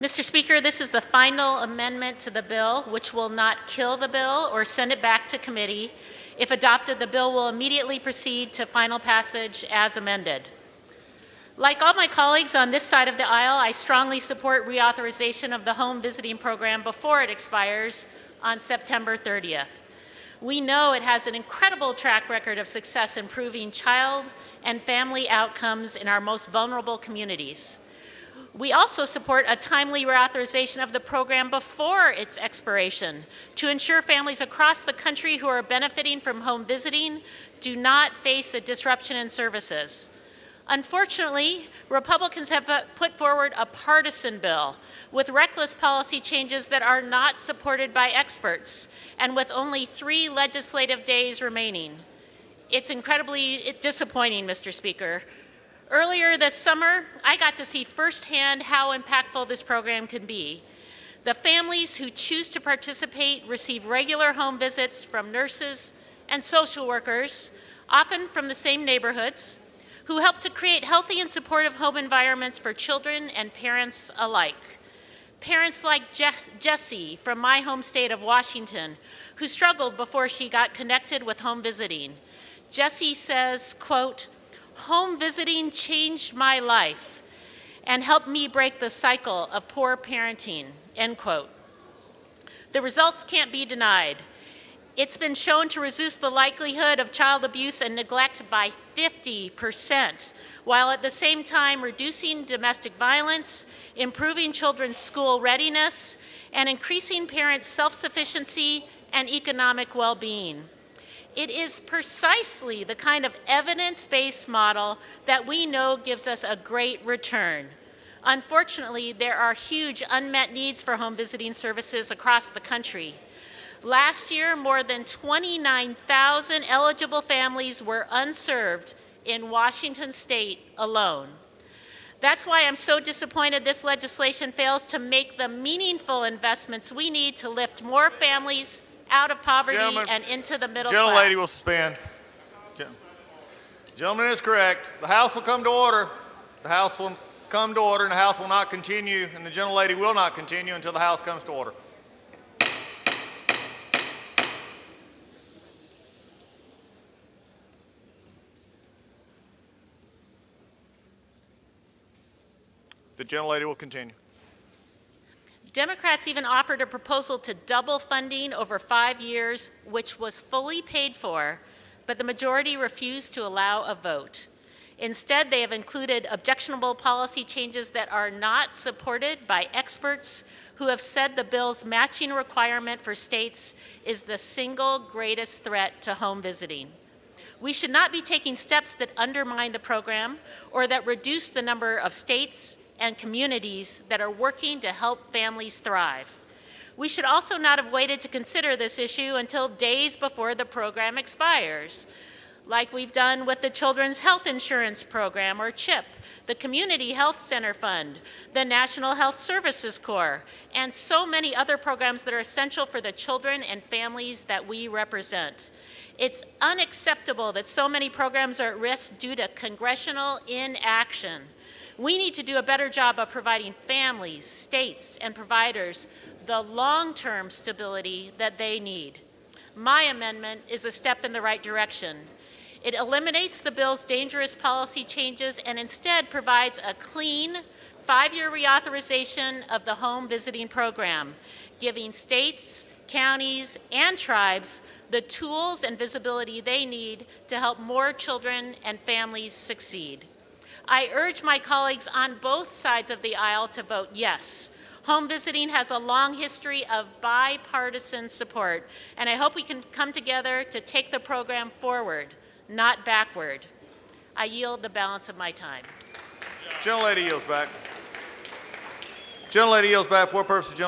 Mr. Speaker, this is the final amendment to the bill, which will not kill the bill or send it back to committee. If adopted, the bill will immediately proceed to final passage as amended. Like all my colleagues on this side of the aisle, I strongly support reauthorization of the home visiting program before it expires on September 30th. We know it has an incredible track record of success improving child and family outcomes in our most vulnerable communities. We also support a timely reauthorization of the program before its expiration to ensure families across the country who are benefiting from home visiting do not face a disruption in services. Unfortunately, Republicans have uh, put forward a partisan bill with reckless policy changes that are not supported by experts and with only three legislative days remaining. It's incredibly uh, disappointing, Mr. Speaker. Earlier this summer, I got to see firsthand how impactful this program can be. The families who choose to participate receive regular home visits from nurses and social workers, often from the same neighborhoods, who help to create healthy and supportive home environments for children and parents alike. Parents like Jess Jessie from my home state of Washington, who struggled before she got connected with home visiting. Jessie says, quote, home visiting changed my life and helped me break the cycle of poor parenting, end quote. The results can't be denied. It's been shown to reduce the likelihood of child abuse and neglect by 50%, while at the same time reducing domestic violence, improving children's school readiness, and increasing parents' self-sufficiency and economic well-being. It is precisely the kind of evidence-based model that we know gives us a great return. Unfortunately, there are huge unmet needs for home visiting services across the country. Last year, more than 29,000 eligible families were unserved in Washington state alone. That's why I'm so disappointed this legislation fails to make the meaningful investments we need to lift more families out of poverty and into the middle Gentle class. lady will suspend. Gen- Gentleman is correct. The House will come to order. The House will come to order and the House will not continue and the gentle lady will not continue until the House comes to order. The gentle lady will continue. Democrats even offered a proposal to double funding over five years, which was fully paid for, but the majority refused to allow a vote. Instead, they have included objectionable policy changes that are not supported by experts who have said the bill's matching requirement for states is the single greatest threat to home visiting. We should not be taking steps that undermine the program or that reduce the number of states and communities that are working to help families thrive. We should also not have waited to consider this issue until days before the program expires, like we've done with the Children's Health Insurance Program, or CHIP, the Community Health Center Fund, the National Health Services Corps, and so many other programs that are essential for the children and families that we represent. It's unacceptable that so many programs are at risk due to congressional inaction. We need to do a better job of providing families, states, and providers the long-term stability that they need. My amendment is a step in the right direction. It eliminates the bill's dangerous policy changes and instead provides a clean five-year reauthorization of the home visiting program, giving states, counties, and tribes the tools and visibility they need to help more children and families succeed. I urge my colleagues on both sides of the aisle to vote yes. Home visiting has a long history of bipartisan support, and I hope we can come together to take the program forward, not backward. I yield the balance of my time. Gentle lady yields back. Gentle lady yields back for purposes.